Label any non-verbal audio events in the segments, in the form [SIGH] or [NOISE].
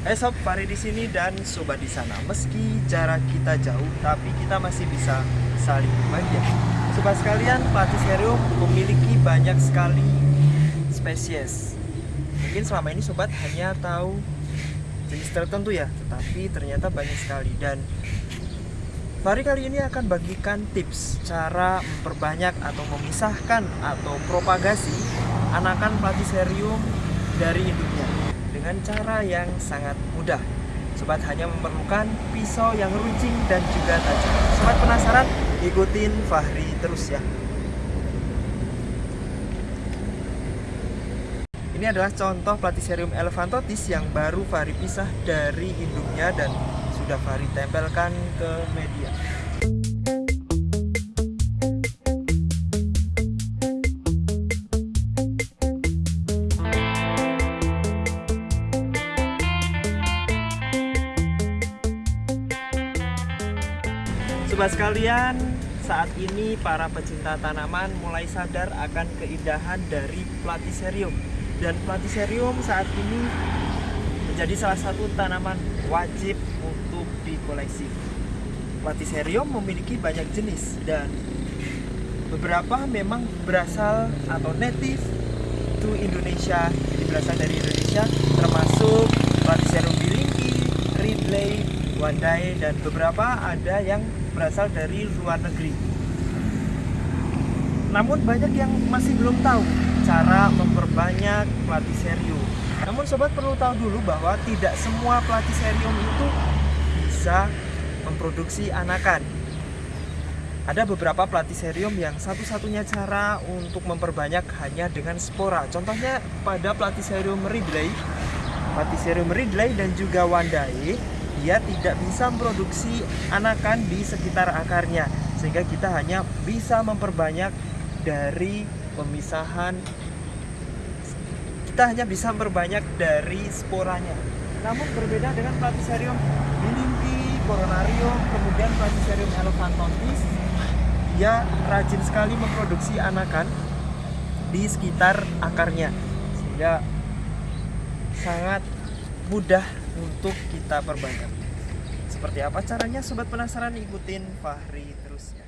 Sob, Fahri di sini dan sobat di sana. Meski jarak kita jauh, tapi kita masih bisa saling berbagi. Sobat sekalian, Platycerium memiliki banyak sekali spesies. Mungkin selama ini sobat hanya tahu jenis tertentu ya, tetapi ternyata banyak sekali dan Fahri kali ini akan bagikan tips cara memperbanyak atau memisahkan atau propagasi anakan Platycerium dari induknya dengan cara yang sangat mudah. Sobat hanya memerlukan pisau yang runcing dan juga tajam. Sobat penasaran? Ikutin Fahri terus ya. Ini adalah contoh Platycerium elephantotis yang baru Fahri pisah dari induknya dan sudah Fahri tempelkan ke media. Sobat sekalian, saat ini para pecinta tanaman mulai sadar akan keindahan dari Platycerium dan Platycerium saat ini menjadi salah satu tanaman wajib untuk dikoleksi. Platycerium memiliki banyak jenis dan beberapa memang berasal atau native to Indonesia, berasal dari Indonesia termasuk Platycerium bilingi, Ridley, Wandai dan beberapa ada yang berasal dari luar negeri. Namun banyak yang masih belum tahu cara memperbanyak platycerium. Namun sobat perlu tahu dulu bahwa tidak semua platycerium itu bisa memproduksi anakan. Ada beberapa platycerium yang satu-satunya cara untuk memperbanyak hanya dengan spora. Contohnya pada platycerium ridley, platycerium ridley dan juga wandai dia tidak bisa memproduksi anakan di sekitar akarnya sehingga kita hanya bisa memperbanyak dari pemisahan kita hanya bisa memperbanyak dari sporanya namun berbeda dengan Platycerium bilimpi, coronarium, kemudian Platycerium elephantotis dia rajin sekali memproduksi anakan di sekitar akarnya sehingga sangat mudah untuk kita perbanyak. Seperti apa caranya sobat penasaran ikutin Fahri terus ya.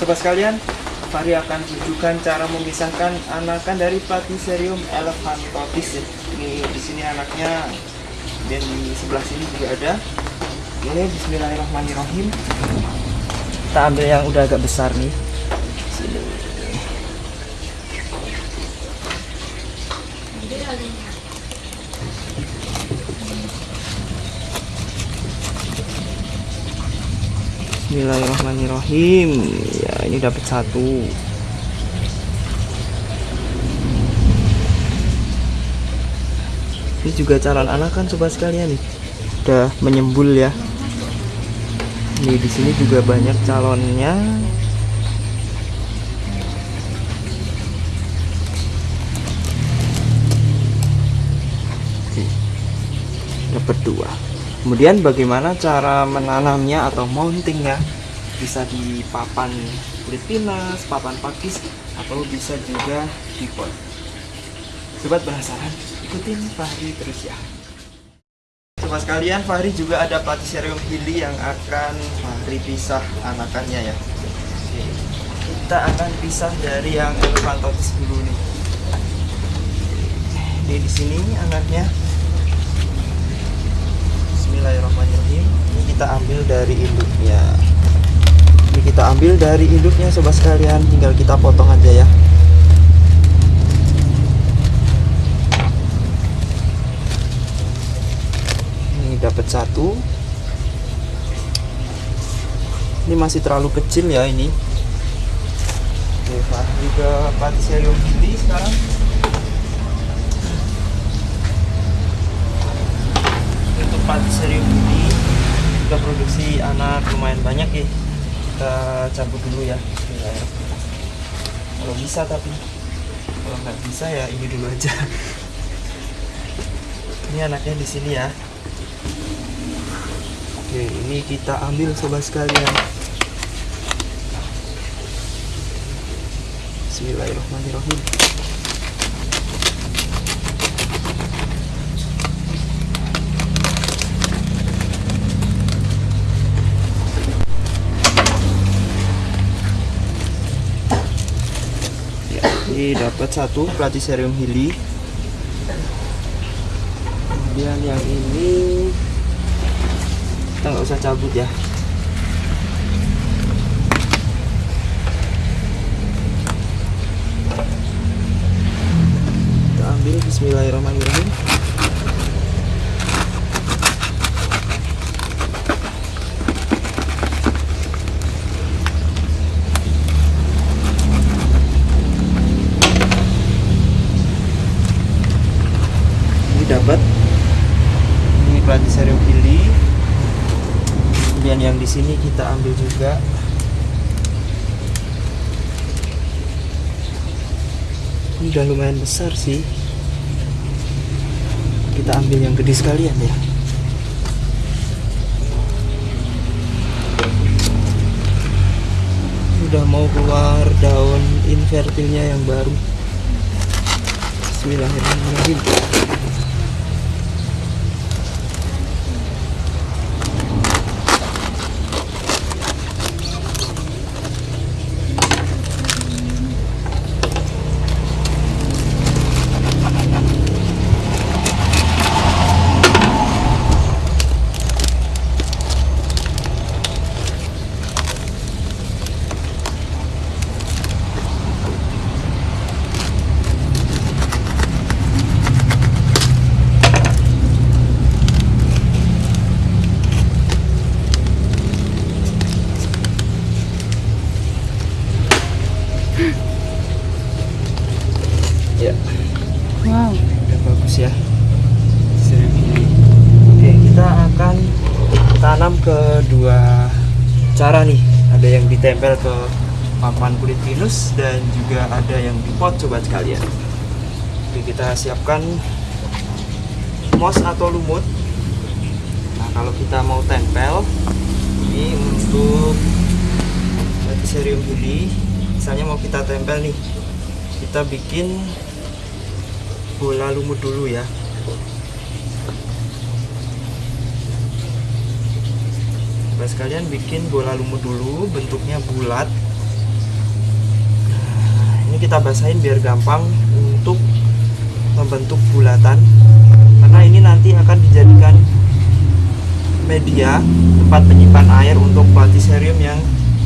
Sobat sekalian, Fahri akan tunjukkan cara memisahkan anakan dari Platycerium elephantotis ya. Ini di sini anaknya dan di sebelah sini juga ada. Oke, bismillahirrahmanirrahim. Kita ambil yang udah agak besar nih. Sini. Bismillahirrahmanirrahim. Ya ini dapat satu. Ini juga calon anak kan sobat sekalian nih. Udah menyembul ya. Ini di sini juga banyak calonnya dapat dua kemudian bagaimana cara menanamnya atau mountingnya? Bisa di papan kulit papan pakis atau bisa juga di pot. Sobat penasaran ikutin Fahri terus ya. Sobat sekalian Fahri juga ada Platycerium hilly yang akan Fahri pisah anakannya ya. Kita akan pisah dari yang elephantotis dulu nih. Di sini anaknya Bismillahirrahmanirrahim. Ini kita ambil dari induknya. Ini kita ambil dari induknya sobat sekalian. Tinggal kita potong aja ya. Ini dapat satu. Ini masih terlalu kecil ya ini. Oke Fahri ke Platycerium ini sekarang Platycerium ini. Kita produksi anak lumayan banyak ya kita cabut dulu ya. Kalau bisa tapi. Kalau nggak bisa ya ini dulu aja. [LAUGHS] Ini anaknya di sini ya. Oke ini kita ambil sobat sekalian. Bismillahirrahmanirrahim Dapat satu Platycerium hili. Kemudian yang ini kita nggak usah cabut ya. Kita ambil Bismillahirrahmanirrahim. ini dapat ini Platycerium hili kemudian yang di sini kita ambil juga. Ini udah lumayan besar sih. Kita ambil yang gede sekalian ya. Udah mau keluar daun invertilnya yang baru. Bismillahirrahmanirrahim ya Wow. udah bagus ya Seribu ini. oke kita akan tanam kedua cara nih ada yang ditempel ke papan kulit pinus dan juga ada yang di pot sobat sekalian. Oke kita siapkan moss atau lumut. Nah kalau kita mau tempel ini untuk Platycerium hili misalnya mau kita tempel nih kita bikin bola lumut dulu ya. Coba sekalian bikin bola lumut dulu bentuknya bulat. ini kita basahin biar gampang untuk membentuk bulatan. Karena ini nanti akan dijadikan media tempat penyimpan air untuk platycerium yang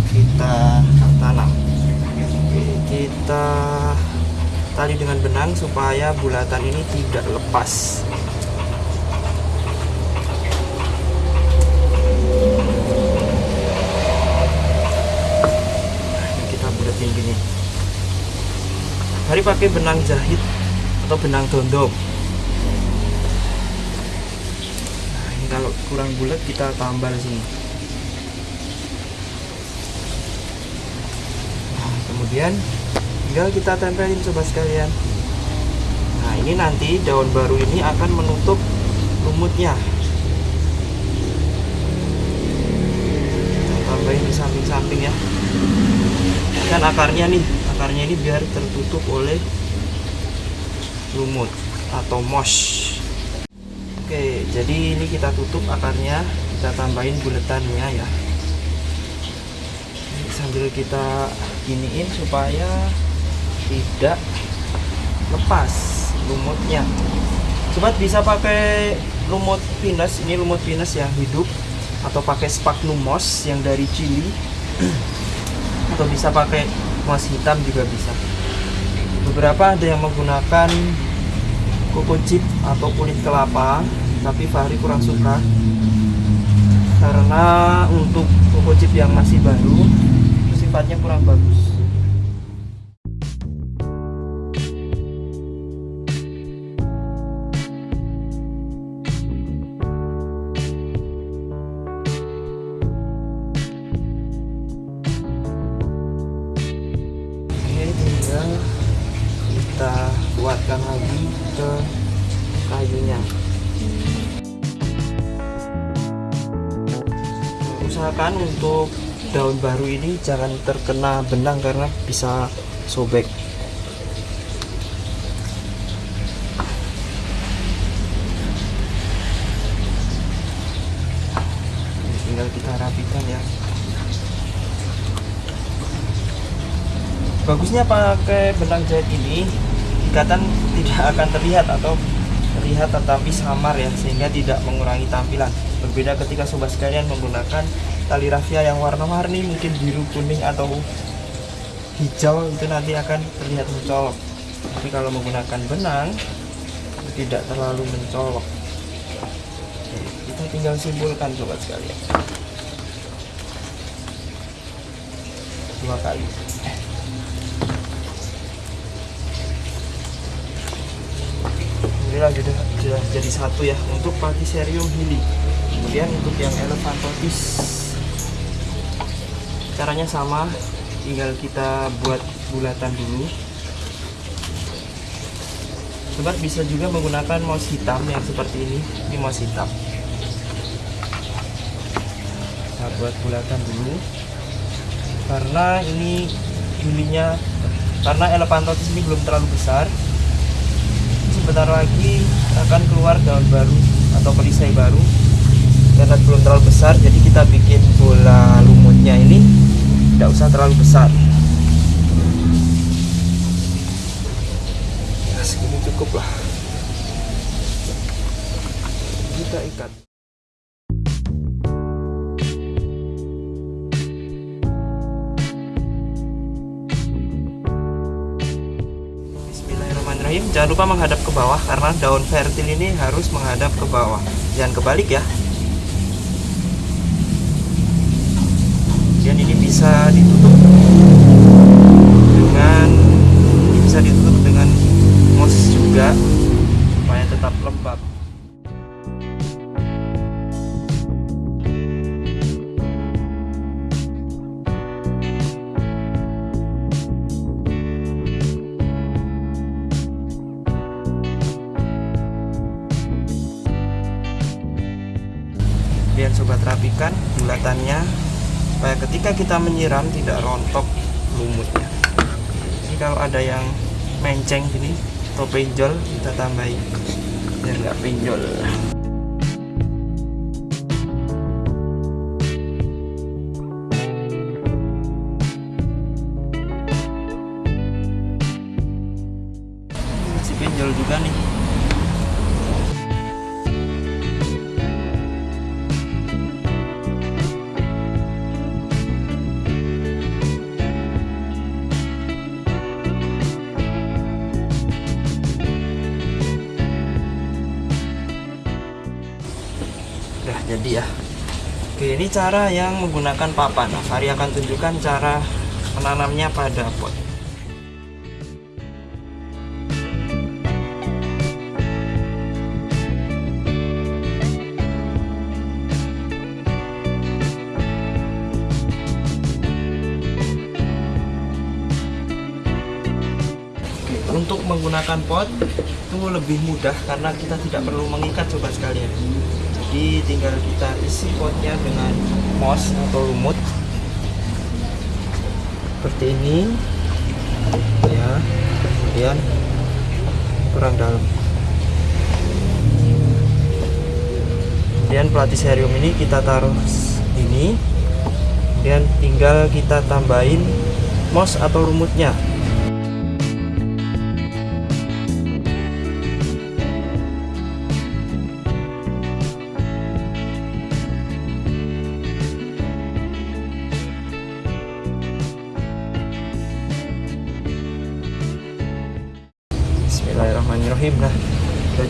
kita tanam. Kita tali dengan benang supaya bulatan ini tidak lepas Nah, kita bulatin gini mari pakai benang jahit atau benang dondom nah ini kalau kurang bulat kita tambal sini. Nah, kemudian tinggal kita tempelin sobat sekalian. Nah ini nanti daun baru ini akan menutup lumutnya. Kita tambahin di samping-samping ya. Kan akarnya nih akarnya ini biar tertutup oleh lumut atau moss oke jadi ini kita tutup akarnya kita tambahin buletannya ya. Sambil kita giniin supaya tidak lepas lumutnya. Sobat bisa pakai lumut pinus ini lumut pinus yang hidup atau pakai sphagnum moss yang dari Chili. [CLEARS THROAT] Atau bisa pakai moss hitam juga bisa. Beberapa ada yang menggunakan koko chip atau kulit kelapa tapi Fahri kurang suka. Karena untuk koko chip yang masih baru sifatnya kurang bagus jangan terkena benang karena bisa sobek. Tinggal kita rapikan ya. bagusnya pakai benang jahit ini ikatan tidak akan terlihat atau terlihat tetapi samar ya sehingga tidak mengurangi tampilan berbeda ketika sobat sekalian menggunakan tali rafia yang warna-warni mungkin biru kuning atau hijau itu nanti akan terlihat mencolok. Tapi kalau menggunakan benang tidak terlalu mencolok. Kita tinggal simpulkan sobat sekalian. Dua kali. Alhamdulillah sudah, sudah jadi satu ya untuk Patiserium hili. Kemudian untuk yang elephantotis caranya sama tinggal kita buat bulatan dulu. Sobat bisa juga menggunakan mouse hitam yang seperti ini. Ini mouse hitam. Kita buat bulatan dulu. Karena ini hilinya karena elephantotis ini belum terlalu besar. Sebentar lagi akan keluar daun baru atau perisai baru karena belum terlalu besar jadi kita bikin bola lumutnya ini tidak usah terlalu besar. Ya segini cukup lah. Kita ikat. Bismillahirrahmanirrahim. Jangan lupa menghadap ke bawah karena daun vertil ini harus menghadap ke bawah. Jangan kebalik ya bisa ditutup dengan bisa ditutup dengan mos juga ketika kita menyiram tidak rontok lumutnya? Ini kalau ada yang menceng gini atau penjol kita tambahin. Biar nggak penjol masih penjol juga nih ini cara yang menggunakan papan. Nah, Fari akan tunjukkan cara menanamnya pada pot. Untuk menggunakan pot itu lebih mudah karena kita tidak perlu mengikat sobat sekalian jadi tinggal kita isi potnya dengan mos atau lumut. Seperti ini. Ya kemudian kurang dalam. Kemudian platiserium ini kita taruh ini. Kemudian tinggal kita tambahin mos atau lumutnya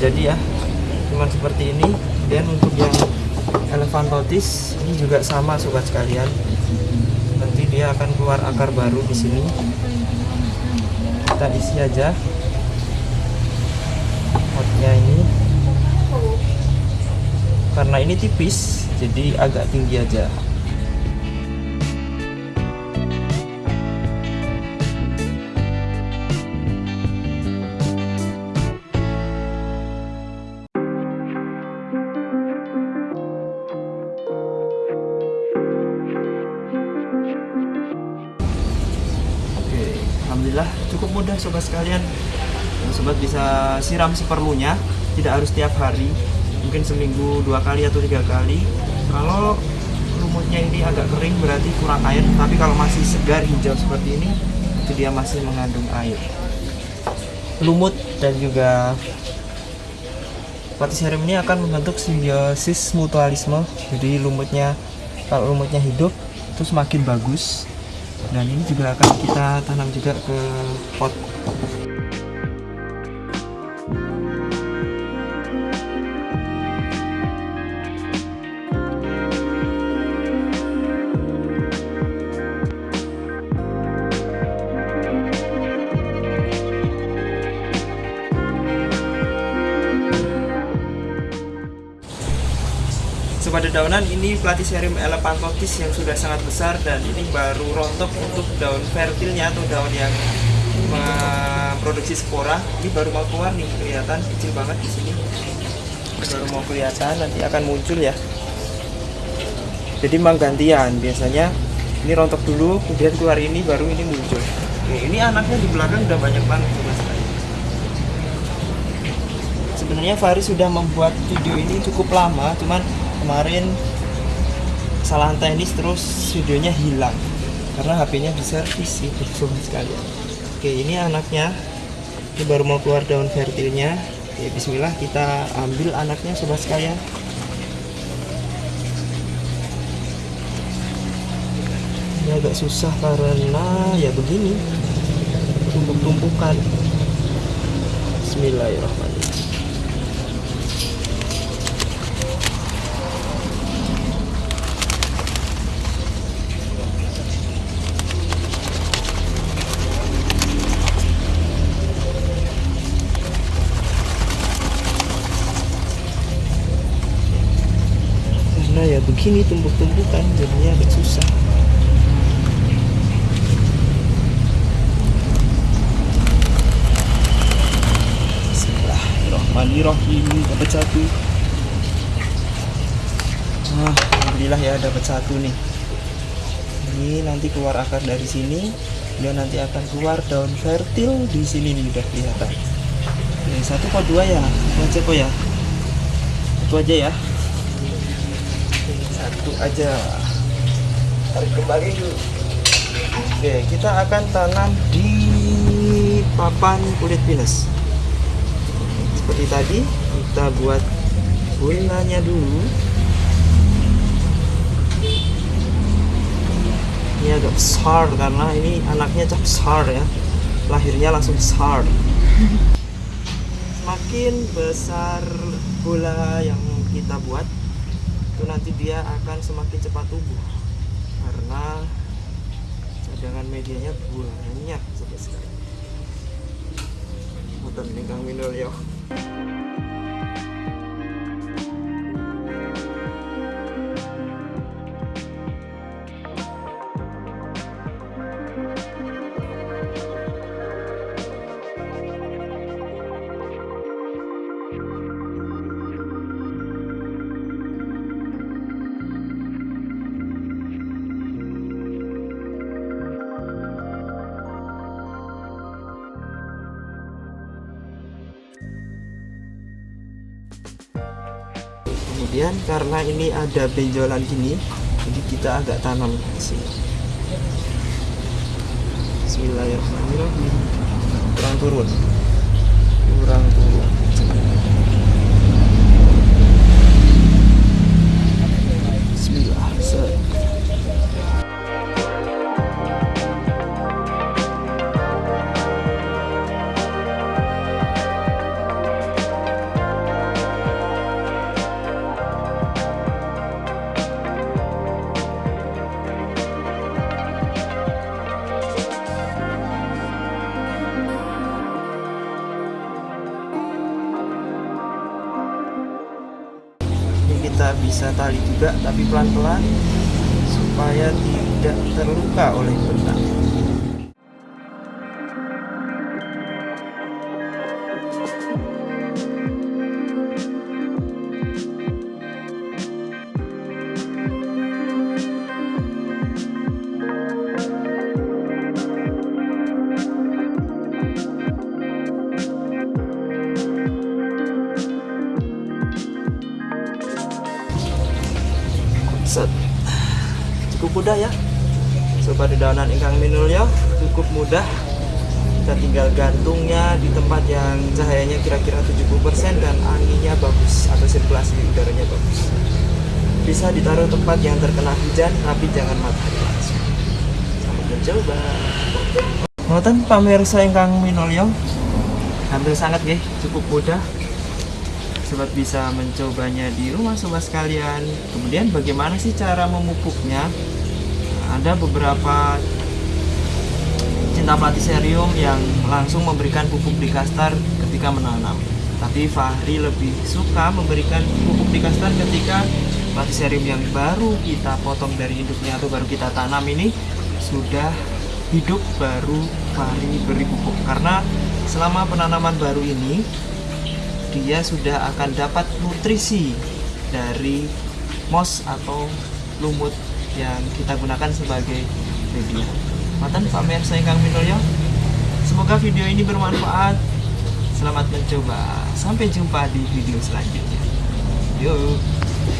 jadi ya. Cuman seperti ini. Dan untuk yang elephantotis ini juga sama sobat sekalian. Nanti dia akan keluar akar baru di sini. Kita isi aja potnya ini. Karena ini tipis jadi agak tinggi aja sobat sekalian. Nah, Sobat bisa siram seperlunya, tidak harus tiap hari, mungkin seminggu dua kali atau tiga kali. Kalau lumutnya ini agak kering berarti kurang air, tapi kalau masih segar hijau seperti ini, itu dia masih mengandung air lumut dan juga Platycerium ini akan membentuk simbiosis mutualisme jadi lumutnya kalau lumutnya hidup itu semakin bagus dan ini juga akan kita tanam juga ke pot daunan ini Platycerium elephantotis yang sudah sangat besar dan ini baru rontok untuk daun fertilnya atau daun yang memproduksi spora. Ini baru mau keluar nih, kelihatan kecil banget di sini. Baru mau kelihatan, nanti akan muncul ya. Jadi memang gantian, biasanya ini rontok dulu, kemudian keluar ini, baru ini muncul. Oke, ini anaknya di belakang udah banyak banget mas. Sebenarnya Faris sudah membuat video ini cukup lama, cuman kemarin kesalahan teknis terus videonya hilang. Karena HP-nya diservis sih [LAUGHS] sobat sekalian oke ini anaknya. Ini baru mau keluar daun fertilnya. Ya bismillah kita ambil anaknya sobat sekalian. Ini agak susah karena ya begini. Tumpuk-tumpukan. Bismillahirrahmanirrahim begini tumpuk-tumpukan jadinya agak susah. Bismillahirrahmanirrahim dapat satu. Nah, Alhamdulillah ya dapat satu nih. Ini nanti keluar akar dari sini dan nanti akan keluar daun fertil di sini nih udah kelihatan. Ini satu kok dua ya? Aja kok ya? Itu aja ya satu aja. Tarik kembali dulu oke kita akan tanam di papan kulit pinus. Seperti tadi kita buat bulannya dulu. Ini agak besar karena ini anaknya cap besar ya. Lahirnya langsung besar. [LAUGHS] Semakin besar bola yang kita buat itu nanti dia akan semakin cepat tumbuh karena cadangan medianya banyak sampai sekali. Mutan nih Kang Minul. Kemudian karena ini ada benjolan gini jadi kita agak tanam sini. Bismillahirrahmanirrahim. Kurang turun. Kurang turun tali juga tapi pelan-pelan supaya tidak terluka oleh benang set cukup mudah ya. Sobat dedaunan ingkang minulya cukup mudah. Kita tinggal gantungnya di tempat yang cahayanya kira-kira 70% dan anginnya bagus atau sirkulasi udaranya bagus. Bisa ditaruh tempat yang terkena hujan tapi jangan matahari langsung. Selamat mencoba. Ngoten pamirsa ingkang minulya. Hampir sangat nggih cukup mudah sobat bisa mencobanya di rumah sobat sekalian. Kemudian bagaimana sih cara memupuknya? Ada beberapa cinta platiserium yang langsung memberikan pupuk di kastar ketika menanam. Tapi Fahri lebih suka memberikan pupuk di kastar ketika platiserium yang baru kita potong dari induknya atau baru kita tanam ini sudah hidup baru Fahri beri pupuk. Karena selama penanaman baru ini dia sudah akan dapat nutrisi dari mos atau lumut yang kita gunakan sebagai media. Matan pemirsa ingkang minulya. Semoga video ini bermanfaat. Selamat mencoba. Sampai jumpa di video selanjutnya. Yuk.